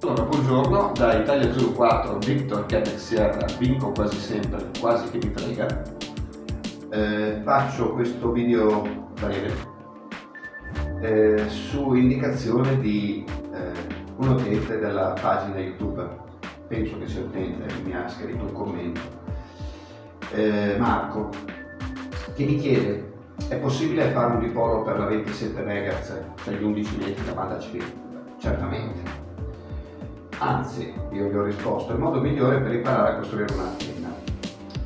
Buongiorno, da Italia Zulu 4, Victor Quebec Sierra, vinco quasi sempre, quasi che mi frega. Eh, faccio questo video breve eh, su indicazione di eh, un utente della pagina YouTube, penso che sia utente, mi ha scritto un commento, eh, Marco, che mi chiede è possibile fare un dipolo per la 27 MHz, cioè gli 11 metri da banda CV? Certamente Anzi, io gli ho risposto, il modo migliore per imparare a costruire un'antenna.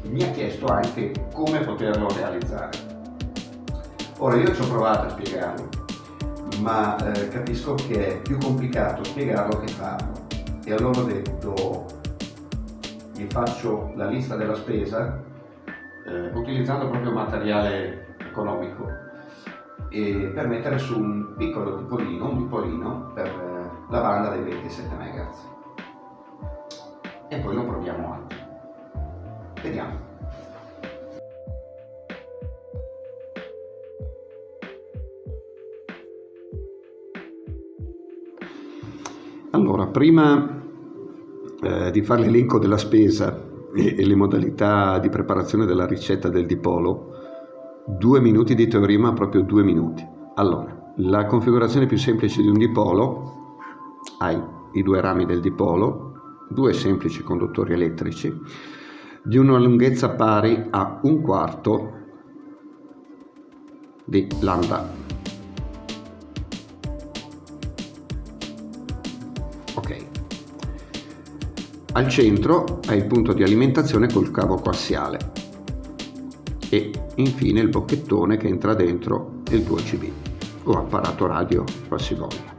Mi ha chiesto anche come poterlo realizzare. Ora io ci ho provato a spiegarlo, ma eh, capisco che è più complicato spiegarlo che farlo. E allora ho detto, gli faccio la lista della spesa eh, utilizzando proprio materiale economico e per mettere su un piccolo dipolino, un dipolino per la banda dei 27 MHz e poi lo proviamo anche vediamo. Allora prima eh, di fare l'elenco della spesa e, e le modalità di preparazione della ricetta del dipolo due minuti di teoria ma proprio due minuti. Allora la configurazione più semplice di un dipolo hai i due rami del dipolo due semplici conduttori elettrici di una lunghezza pari a un quarto di lambda. Ok. Al centro hai il punto di alimentazione col cavo coassiale e infine il bocchettone che entra dentro il 2CB o apparato radio qualsivoglia.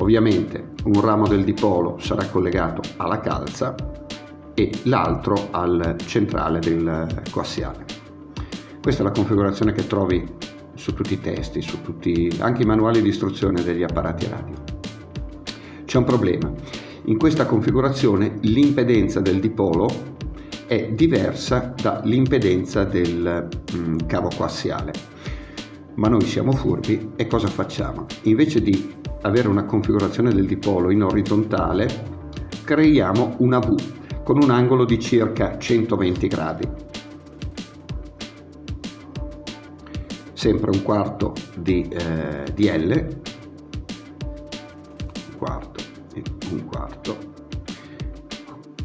Ovviamente un ramo del dipolo sarà collegato alla calza e l'altro al centrale del coassiale. Questa è la configurazione che trovi su tutti i testi, su tutti, anche i manuali di istruzione degli apparati radio. C'è un problema. In questa configurazione l'impedenza del dipolo è diversa dall'impedenza del mm, cavo coassiale. Ma noi siamo furbi e cosa facciamo? Invece di avere una configurazione del dipolo in orizzontale, creiamo una V con un angolo di circa 120 gradi. Sempre un quarto di, eh, di L, un quarto e un quarto,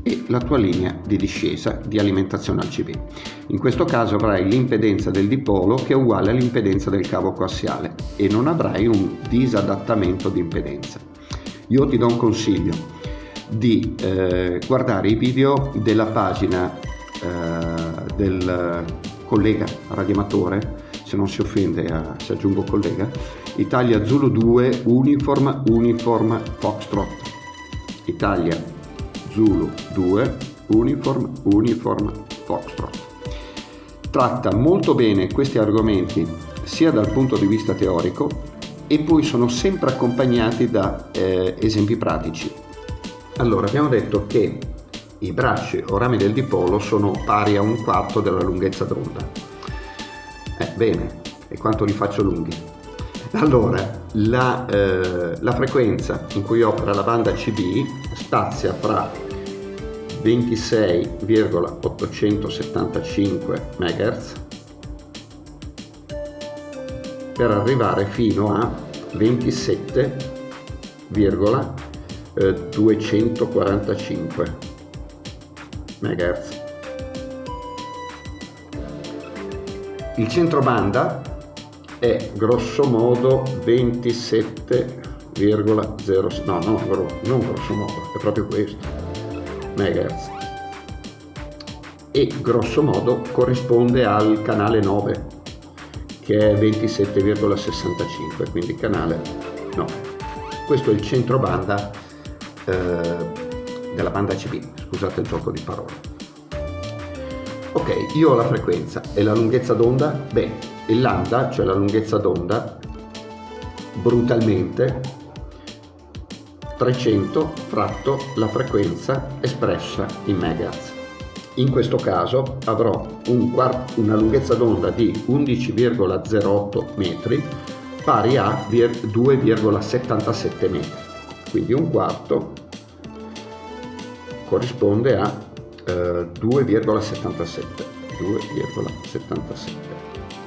e la tua linea di discesa di alimentazione al CB. In questo caso avrai l'impedenza del dipolo che è uguale all'impedenza del cavo coassiale e non avrai un disadattamento di impedenza. Io ti do un consiglio di eh, guardare i video della pagina eh, del collega radioamatore, se non si offende a, se aggiungo collega, Italia Zulu 2 Uniform Uniform Foxtrot. Italia Zulu 2 Uniform Uniform Foxtrot tratta molto bene questi argomenti sia dal punto di vista teorico e poi sono sempre accompagnati da eh, esempi pratici. Allora, abbiamo detto che i bracci o rami del dipolo sono pari a un quarto della lunghezza d'onda. Eh, bene, e quanto li faccio lunghi? Allora, la, eh, la frequenza in cui opera la banda CB spazia fra 26,875 MHz per arrivare fino a 27,245 MHz. Il centro banda è grosso modo 27,0 no, no, non grosso modo, è proprio questo MHz e grosso modo corrisponde al canale 9 che è 27,65 quindi canale 9 questo è il centro banda eh, della banda CB scusate il gioco di parole. Ok io ho la frequenza. E la lunghezza d'onda? Beh il lambda cioè la lunghezza d'onda brutalmente 300 fratto la frequenza espressa in megahertz. In questo caso avrò un una lunghezza d'onda di 11,08 metri pari a 2,77 metri, quindi un quarto corrisponde a eh, 2,77 2,77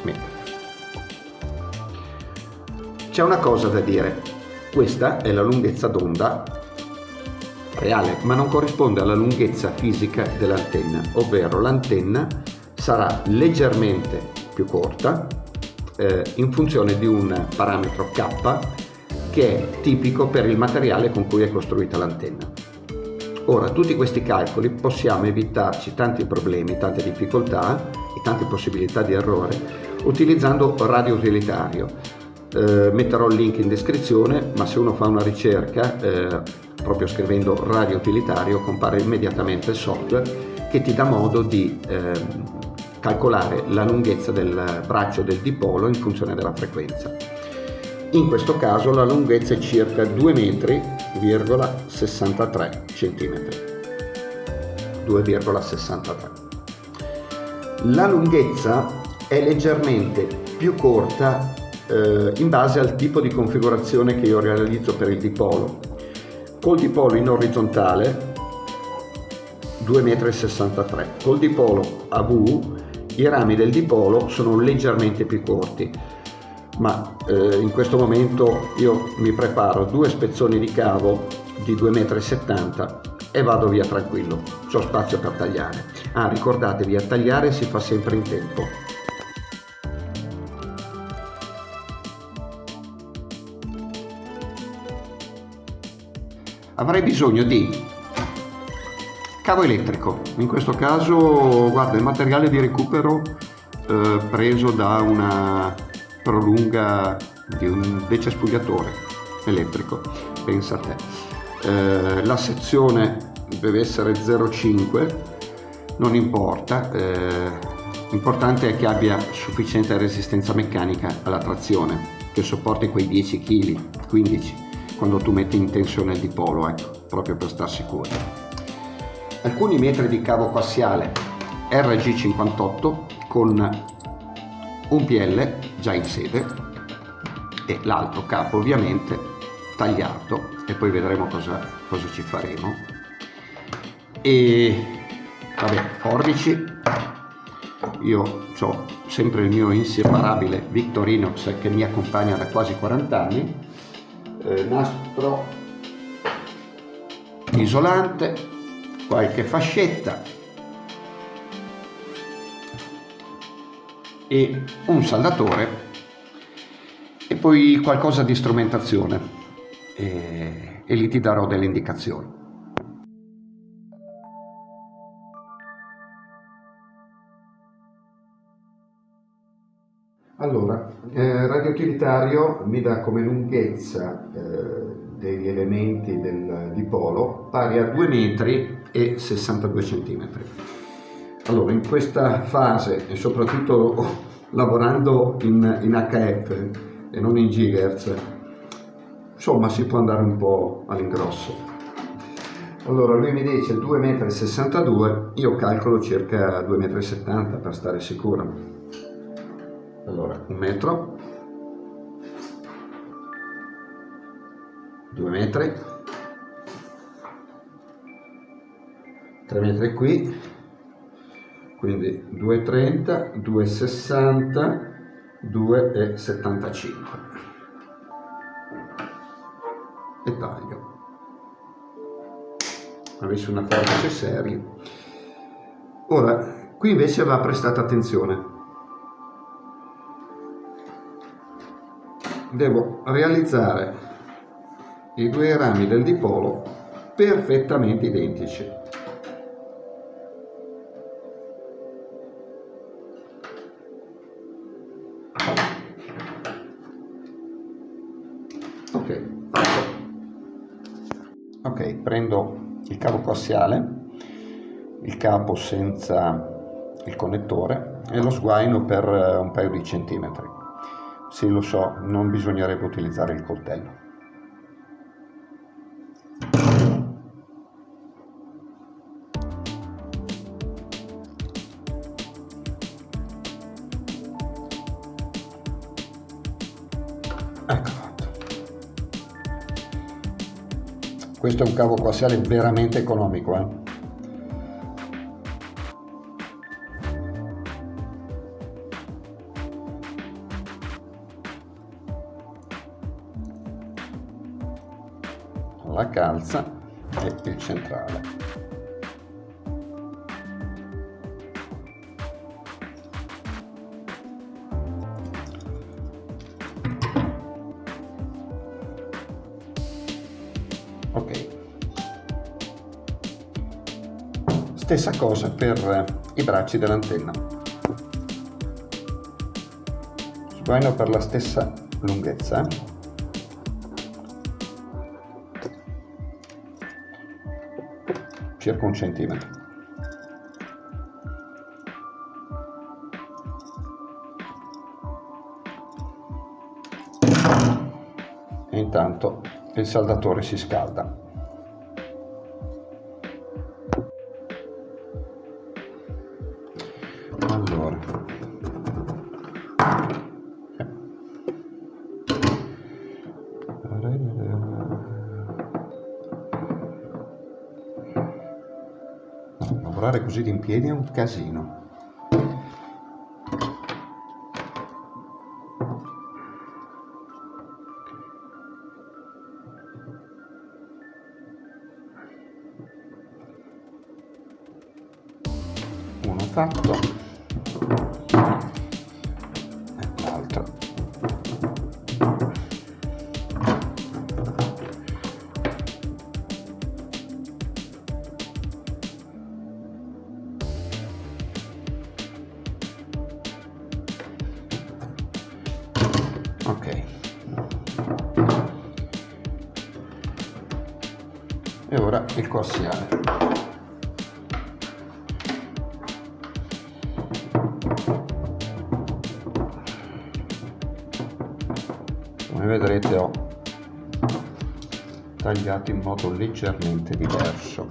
metri. C'è una cosa da dire, questa è la lunghezza d'onda reale, ma non corrisponde alla lunghezza fisica dell'antenna, ovvero l'antenna sarà leggermente più corta eh, in funzione di un parametro K che è tipico per il materiale con cui è costruita l'antenna. Ora, tutti questi calcoli possiamo evitarci tanti problemi, tante difficoltà e tante possibilità di errore utilizzando radio utilitario. Eh, metterò il link in descrizione, ma se uno fa una ricerca, eh, proprio scrivendo radio utilitario, compare immediatamente il software che ti dà modo di eh, calcolare la lunghezza del braccio del dipolo in funzione della frequenza. In questo caso la lunghezza è circa 2 metri 2,63 cm 2,63 la lunghezza è leggermente più corta eh, in base al tipo di configurazione che io realizzo per il dipolo col dipolo in orizzontale 2,63 m col dipolo a V i rami del dipolo sono leggermente più corti ma eh, in questo momento io mi preparo due spezzoni di cavo di 2,70 m e vado via tranquillo, ho spazio per tagliare. Ah, ricordatevi, a tagliare si fa sempre in tempo. Avrei bisogno di cavo elettrico, in questo caso guarda il materiale di recupero eh, preso da una prolunga di un decespugliatore elettrico, pensa a te. Eh, la sezione deve essere 0,5, non importa, eh, l'importante è che abbia sufficiente resistenza meccanica alla trazione, che sopporti quei 10 kg, 15 quando tu metti in tensione il dipolo, ecco, proprio per star sicuri. Alcuni metri di cavo coassiale RG58 con un PL già in sede e l'altro capo ovviamente tagliato e poi vedremo cosa, cosa ci faremo. E vabbè forbici. Io ho sempre il mio inseparabile Victorinox che mi accompagna da quasi 40 anni eh, nastro isolante qualche fascetta e un saldatore e poi qualcosa di strumentazione e, e lì ti darò delle indicazioni. Allora, eh, radio utilitario mi dà come lunghezza eh, degli elementi del dipolo pari a 2 metri e 62 centimetri. Allora, in questa fase e soprattutto lavorando in, in HF e non in gigahertz, insomma si può andare un po' all'ingrosso. Allora lui mi dice 2,62 m, io calcolo circa 2,70 m per stare sicuro. Allora, un metro, due metri, tre metri qui, quindi 2,30, 2,60, 2,75 e taglio. Avessi una forbice seria. Ora qui invece va prestata attenzione devo realizzare i due rami del dipolo perfettamente identici. Ok ok prendo il cavo coassiale il capo senza il connettore e lo sguaino per eh, un paio di centimetri sì lo so non bisognerebbe utilizzare il coltello ecco questo è un cavo coassiale veramente economico eh? Calza e il centrale. Ok. Stessa cosa per i bracci dell'antenna. Sguaino per la stessa lunghezza circa un centimetro. E intanto il saldatore si scalda così in piedi è un casino. Uno fatto come vedrete ho tagliato in modo leggermente diverso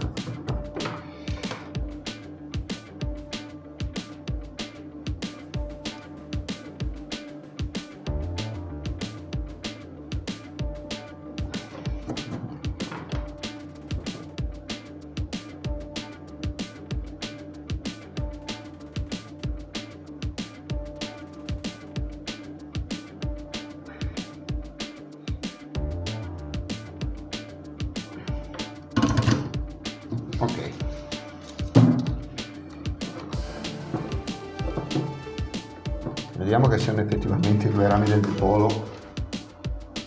vediamo che siano effettivamente i due rami del dipolo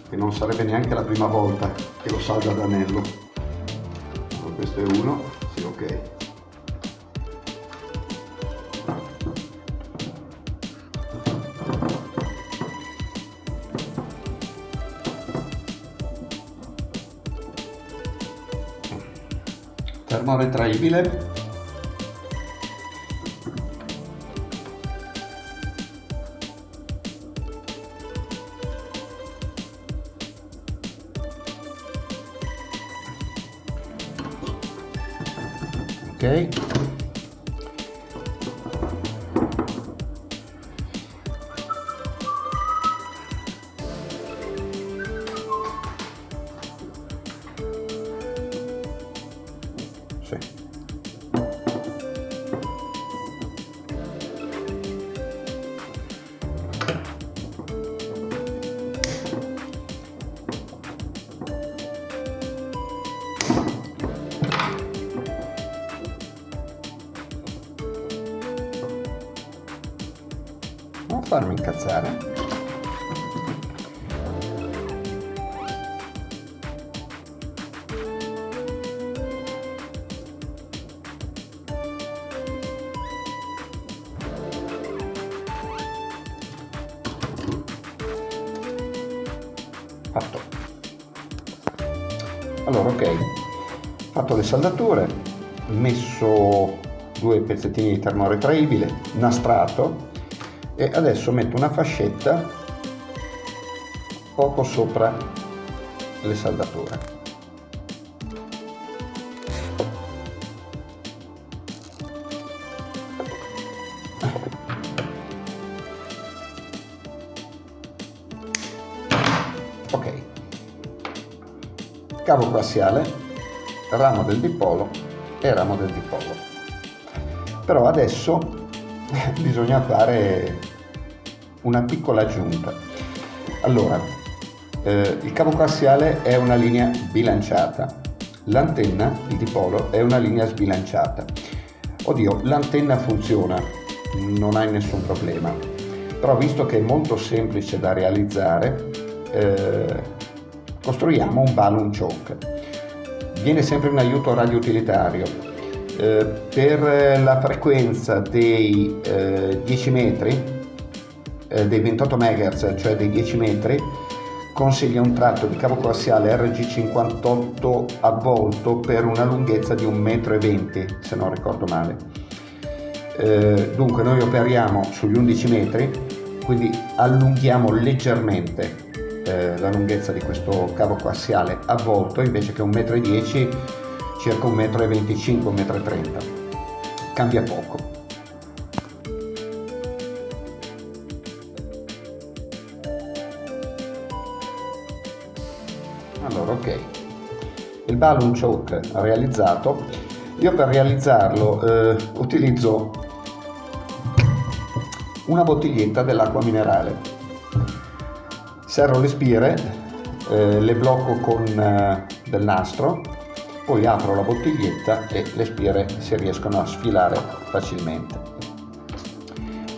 che non sarebbe neanche la prima volta che lo salda ad anello allora, questo è uno sì ok. Termoretraibile ok incazzare. fatto allora ok fatto le saldature messo due pezzettini di termoretraibile nastrato e adesso metto una fascetta poco sopra le saldature ok. Cavo coassiale ramo del dipolo e ramo del dipolo. Però adesso bisogna fare una piccola aggiunta allora Eh, il cavo coassiale è una linea bilanciata, l'antenna, il dipolo, è una linea sbilanciata. Oddio, l'antenna funziona, non hai nessun problema, però visto che è molto semplice da realizzare, eh, costruiamo un balloon choke. Viene sempre in aiuto radioutilitario. Eh, per la frequenza dei eh, 10 metri, eh, dei 28 MHz, cioè dei 10 metri, consiglia un tratto di cavo coassiale RG58 avvolto per una lunghezza di 1,20 m, se non ricordo male. Eh, dunque noi operiamo sugli 11 metri, quindi allunghiamo leggermente eh, la lunghezza di questo cavo coassiale avvolto invece che 1,10 m circa 1,25 m, 1,30 m. Cambia poco. Balloon choke realizzato. Io per realizzarlo eh, utilizzo una bottiglietta dell'acqua minerale serro le spire, eh, le blocco con eh, del nastro, poi apro la bottiglietta e le spire si riescono a sfilare facilmente.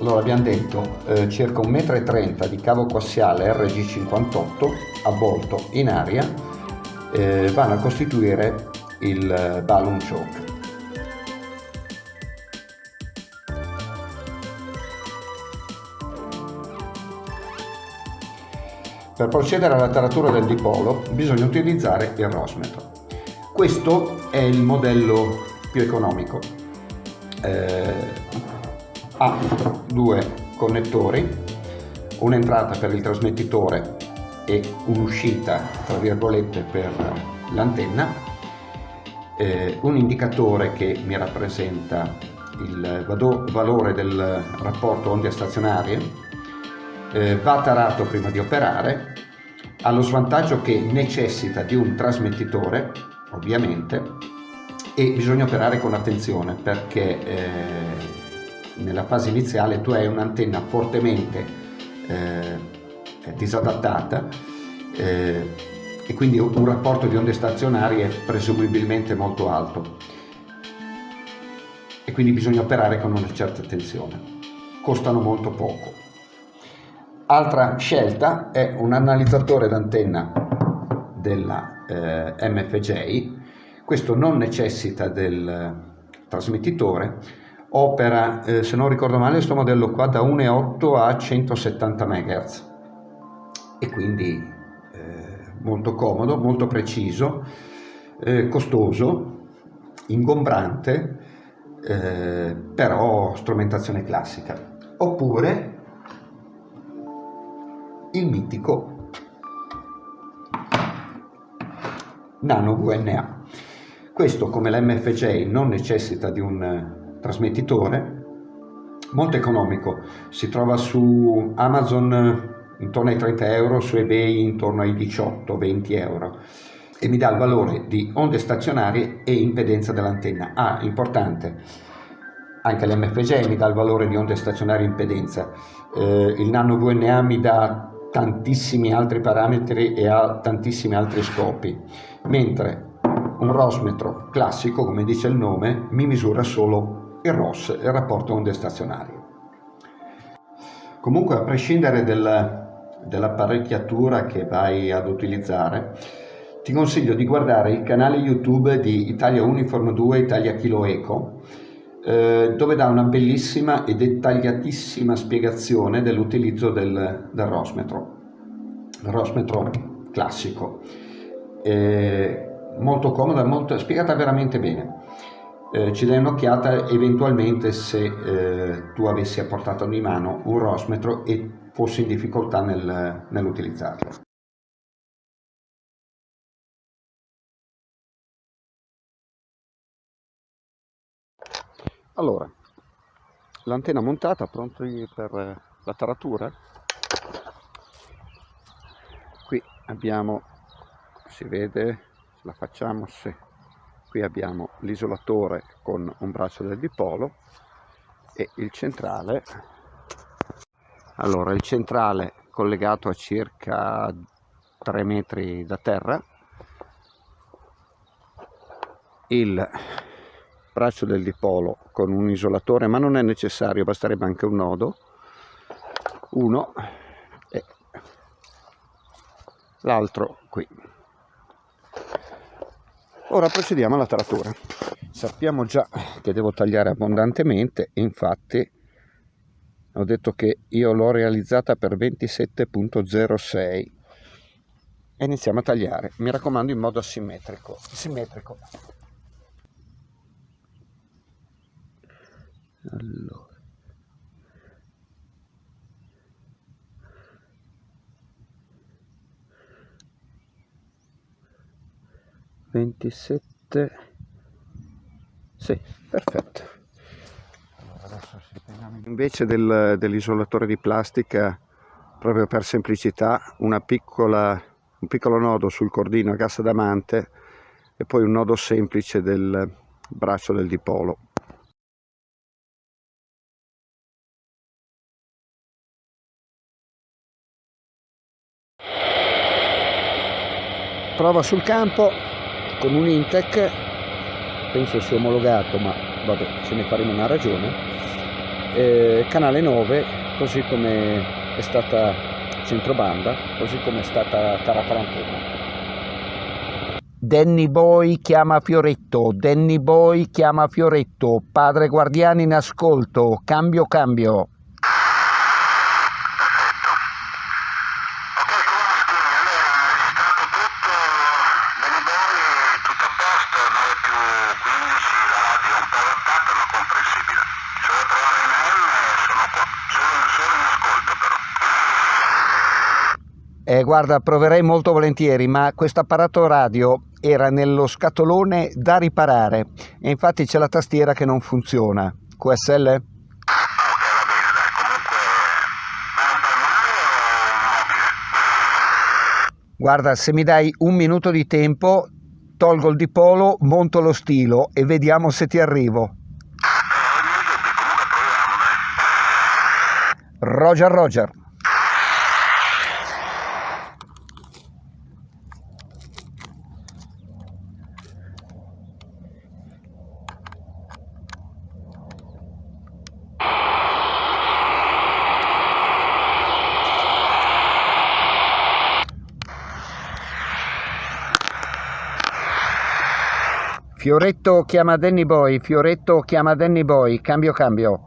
Allora abbiamo detto eh, circa 1,30 m di cavo coassiale RG58 avvolto in aria eh, vanno a costituire il eh, balloon choke. Per procedere alla taratura del dipolo bisogna utilizzare il rosmetro. Questo è il modello più economico. Eh, ha due connettori, un'entrata per il trasmettitore e un'uscita tra virgolette per l'antenna, eh, un indicatore che mi rappresenta il valore del rapporto onde stazionarie eh, va tarato prima di operare, ha lo svantaggio che necessita di un trasmettitore, ovviamente, e bisogna operare con attenzione perché eh, nella fase iniziale tu hai un'antenna fortemente eh, disadattata eh, e quindi un rapporto di onde stazionarie presumibilmente molto alto e quindi bisogna operare con una certa attenzione. Costano molto poco. Altra scelta è un analizzatore d'antenna della eh, MFJ, questo non necessita del trasmettitore, opera, eh, se non ricordo male, questo modello qua da 1,8 a 170 MHz e quindi eh, molto comodo, molto preciso, eh, costoso, ingombrante, eh, però strumentazione classica. Oppure il mitico Nano VNA. Questo come l'MFJ non necessita di un trasmettitore, molto economico, si trova su Amazon intorno ai 30 euro, su eBay intorno ai 18-20 euro e mi dà il valore di onde stazionarie e impedenza dell'antenna. Ah, importante, anche l'MFJ mi dà il valore di onde stazionarie e impedenza, eh, il Nano VNA mi dà tantissimi altri parametri e ha tantissimi altri scopi, mentre un rosmetro classico, come dice il nome, mi misura solo il ROS, il rapporto onde stazionarie. Comunque, a prescindere del, dell'apparecchiatura che vai ad utilizzare, ti consiglio di guardare il canale YouTube di Italia Uniform 2 Italia Kilo Eco, eh, dove dà una bellissima e dettagliatissima spiegazione dell'utilizzo del, del rosmetro, rosmetro classico, eh, molto comoda, molto, spiegata veramente bene. Eh, ci dai un'occhiata eventualmente se eh, tu avessi a portata di mano un rosmetro e fossi in difficoltà nel, nell'utilizzarlo. Allora, l'antenna montata, pronti per la taratura. Qui abbiamo, si vede, la facciamo se qui abbiamo l'isolatore con un braccio del dipolo e il centrale. Allora, il centrale collegato a circa 3 metri da terra. Il braccio del dipolo con un isolatore ma non è necessario basterebbe anche un nodo. Uno e l'altro qui. Ora procediamo alla taratura. Sappiamo già che devo tagliare abbondantemente infatti ho detto che io l'ho realizzata per 27.06 e iniziamo a tagliare mi raccomando in modo simmetrico simmetrico. Allora. Ventisette sì perfetto invece del, dell'isolatore di plastica proprio per semplicità piccola un piccolo nodo sul cordino a gas adamante e poi un nodo semplice del braccio del dipolo. Prova sul campo con un Intec. Penso sia omologato ma vabbè ce ne faremo una ragione. Eh, canale 9 così come è stata centrobanda così come è stata Taraparantena Danny Boy chiama Fioretto, Danny Boy chiama Fioretto, padre guardiani in ascolto, cambio cambio. Eh, guarda, proverei molto volentieri, ma questo apparato radio era nello scatolone da riparare e infatti c'è la tastiera che non funziona. QSL? Guarda, se mi dai un minuto di tempo, tolgo il dipolo, monto lo stilo e vediamo se ti arrivo. Roger Roger. Fioretto chiama Danny Boy, Fioretto chiama Danny Boy, cambio cambio.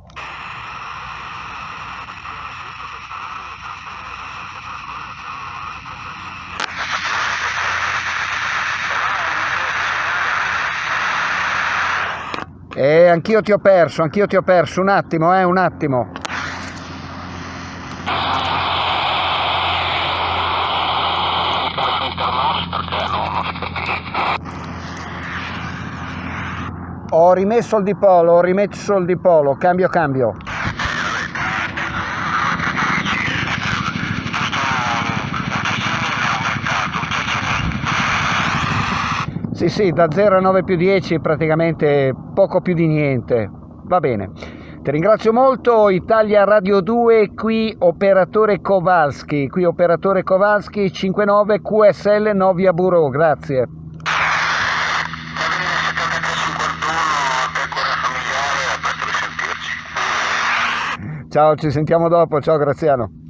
Eh, anch'io ti ho perso, anch'io ti ho perso, un attimo, eh, un attimo. Ho rimesso il dipolo, ho rimesso il dipolo, cambio cambio. Sì, sì, da 0 a 9 più 10 praticamente poco più di niente. Va bene. Ti ringrazio molto, Italia Radio 2, qui operatore Kowalski, qui operatore Kowalski 59 QSL Novia Bureau, grazie. Ciao, ci sentiamo dopo. Ciao Graziano.